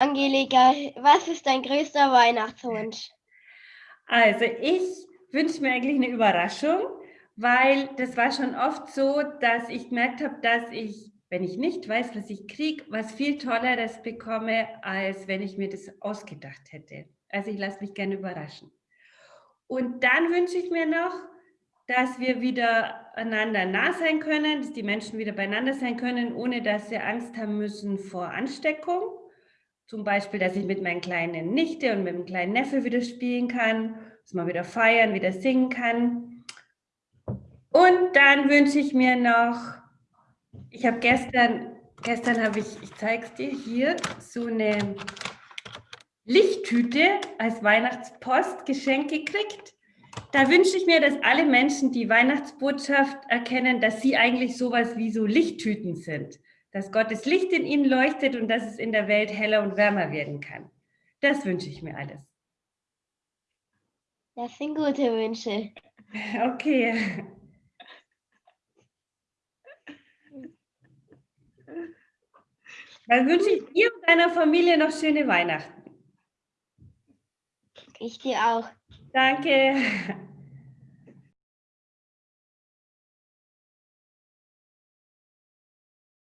Angelika, was ist dein größter Weihnachtswunsch? Also ich wünsche mir eigentlich eine Überraschung, weil das war schon oft so, dass ich gemerkt habe, dass ich, wenn ich nicht weiß, was ich kriege, was viel Tolleres bekomme, als wenn ich mir das ausgedacht hätte. Also ich lasse mich gerne überraschen. Und dann wünsche ich mir noch, dass wir wieder einander nah sein können, dass die Menschen wieder beieinander sein können, ohne dass sie Angst haben müssen vor Ansteckung. Zum Beispiel, dass ich mit meinen kleinen Nichte und mit dem kleinen Neffe wieder spielen kann, dass man wieder feiern, wieder singen kann. Und dann wünsche ich mir noch, ich habe gestern, gestern habe ich, ich zeige es dir hier, so eine Lichttüte als Weihnachtspost geschenkt gekriegt. Da wünsche ich mir, dass alle Menschen die Weihnachtsbotschaft erkennen, dass sie eigentlich sowas wie so Lichttüten sind dass Gottes Licht in ihnen leuchtet und dass es in der Welt heller und wärmer werden kann. Das wünsche ich mir alles. Das sind gute Wünsche. Okay. Dann wünsche ich dir und deiner Familie noch schöne Weihnachten. Ich dir auch. Danke.